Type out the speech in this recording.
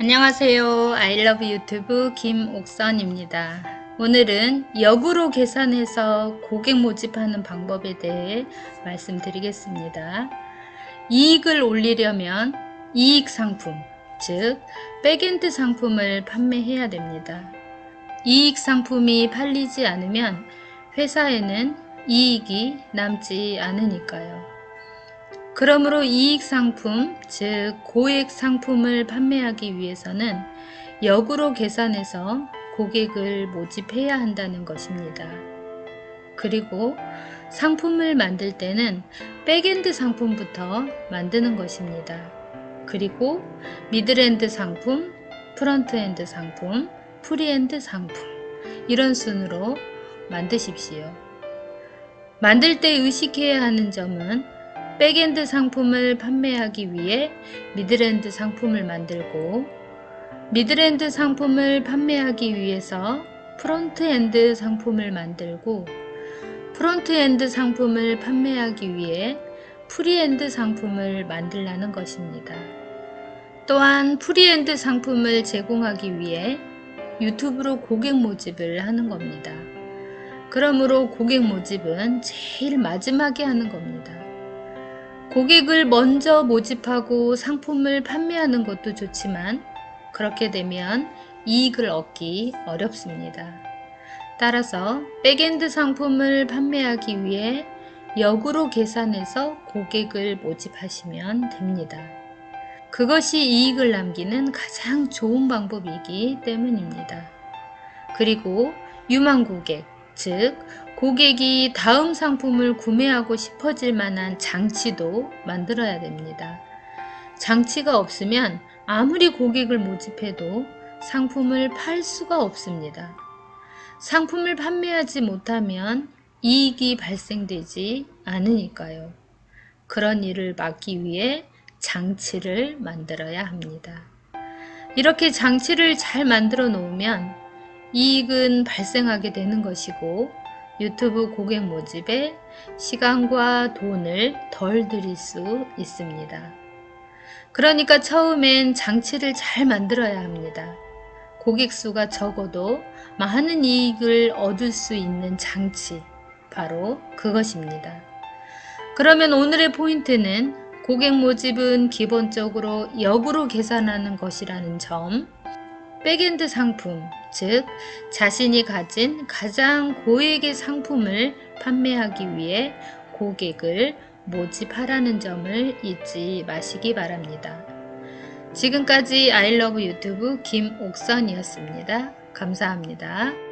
안녕하세요. I Love YouTube 김옥선입니다. 오늘은 역으로 계산해서 고객 모집하는 방법에 대해 말씀드리겠습니다. 이익을 올리려면 이익 상품, 즉 back-end 상품을 판매해야 됩니다. 이익 상품이 팔리지 않으면 회사에는 이익이 남지 않으니까요. 그러므로 이익 상품, 즉 고액 상품을 판매하기 위해서는 역으로 계산해서 고객을 모집해야 한다는 것입니다. 그리고 상품을 만들 때는 back-end 상품부터 만드는 것입니다. 그리고 middle-end 상품, front-end 상품, free-end 상품 이런 순으로 만드십시오. 만들 때 의식해야 하는 점은 back-end 상품을 판매하기 위해 middle-end 상품을 만들고 middle-end 상품을 판매하기 위해서 front-end 상품을 만들고 front-end 상품을 판매하기 위해 free-end 상품을 만들라는 것입니다. 또한 free-end 상품을 제공하기 위해 유튜브로 고객 모집을 하는 겁니다. 그러므로 고객 모집은 제일 마지막에 하는 겁니다. 고객을 먼저 모집하고 상품을 판매하는 것도 좋지만 그렇게 되면 이익을 얻기 어렵습니다. 따라서 back-end 상품을 판매하기 위해 역으로 계산해서 고객을 모집하시면 됩니다. 그것이 이익을 남기는 가장 좋은 방법이기 때문입니다. 그리고 유망 고객, 즉 고객이 다음 상품을 구매하고 싶어질 만한 장치도 만들어야 됩니다. 장치가 없으면 아무리 고객을 모집해도 상품을 팔 수가 없습니다. 상품을 판매하지 못하면 이익이 발생되지 않으니까요. 그런 일을 막기 위해 장치를 만들어야 합니다. 이렇게 장치를 잘 만들어 놓으면 이익은 발생하게 되는 것이고 유튜브 고객 모집에 시간과 돈을 덜 들일 수 있습니다. 그러니까 처음엔 장치를 잘 만들어야 합니다. 고객 수가 적어도 많은 이익을 얻을 수 있는 장치, 바로 그것입니다. 그러면 오늘의 포인트는 고객 모집은 기본적으로 역으로 계산하는 것이라는 점, back-end 상품, 즉 자신이 가진 가장 고액의 상품을 판매하기 위해 고객을 모집하라는 점을 잊지 마시기 바랍니다. 지금까지 아이러브 유튜브 김옥선이었습니다. 감사합니다.